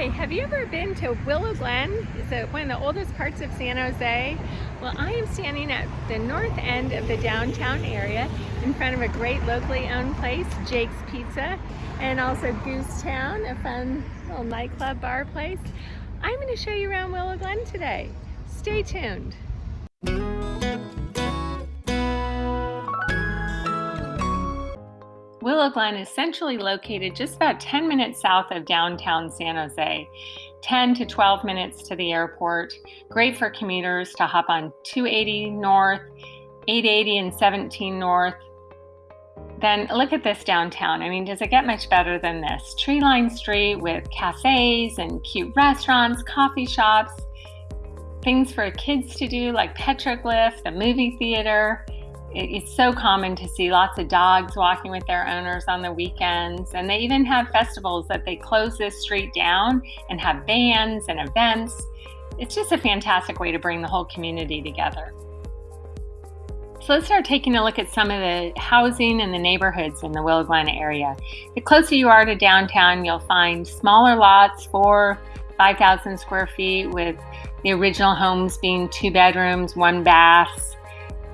Hi, have you ever been to Willow Glen? It's one of the oldest parts of San Jose. Well, I am standing at the north end of the downtown area in front of a great locally owned place, Jake's Pizza, and also Goosetown, a fun little nightclub bar place. I'm going to show you around Willow Glen today. Stay tuned. Willow Glen is centrally located just about 10 minutes south of downtown San Jose, 10 to 12 minutes to the airport. Great for commuters to hop on 280 north, 880 and 17 north. Then look at this downtown. I mean, does it get much better than this? Tree lined street with cafes and cute restaurants, coffee shops, things for kids to do like petroglyph, the movie theater it's so common to see lots of dogs walking with their owners on the weekends. And they even have festivals that they close this street down and have bands and events. It's just a fantastic way to bring the whole community together. So let's start taking a look at some of the housing and the neighborhoods in the Willow Glen area. The closer you are to downtown, you'll find smaller lots, four, 5,000 square feet with the original homes being two bedrooms, one bath,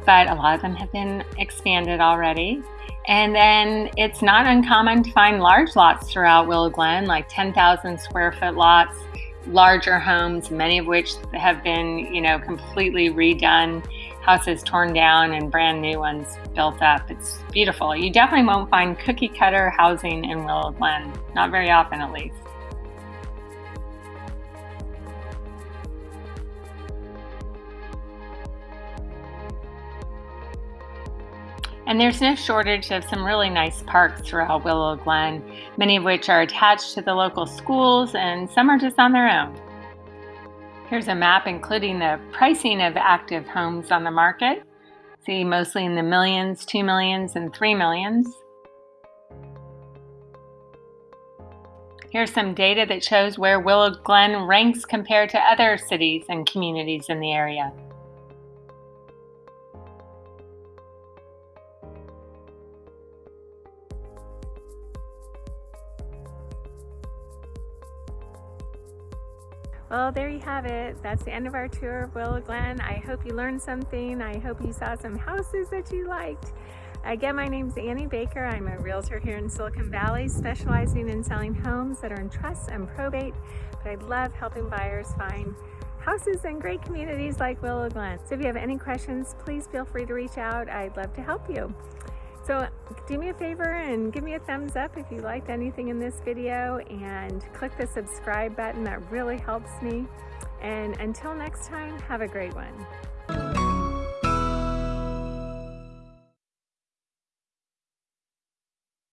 but a lot of them have been expanded already. And then it's not uncommon to find large lots throughout Willow Glen, like 10,000 square foot lots, larger homes, many of which have been, you know, completely redone, houses torn down and brand new ones built up. It's beautiful. You definitely won't find cookie cutter housing in Willow Glen, not very often at least. And there's no shortage of some really nice parks throughout Willow Glen, many of which are attached to the local schools and some are just on their own. Here's a map including the pricing of active homes on the market. See, mostly in the millions, two millions, and three millions. Here's some data that shows where Willow Glen ranks compared to other cities and communities in the area. Well, there you have it. That's the end of our tour of Willow Glen. I hope you learned something. I hope you saw some houses that you liked. Again, my name is Annie Baker. I'm a realtor here in Silicon Valley, specializing in selling homes that are in trust and probate. But I love helping buyers find houses in great communities like Willow Glen. So if you have any questions, please feel free to reach out. I'd love to help you. So do me a favor and give me a thumbs up if you liked anything in this video and click the subscribe button. That really helps me. And until next time, have a great one.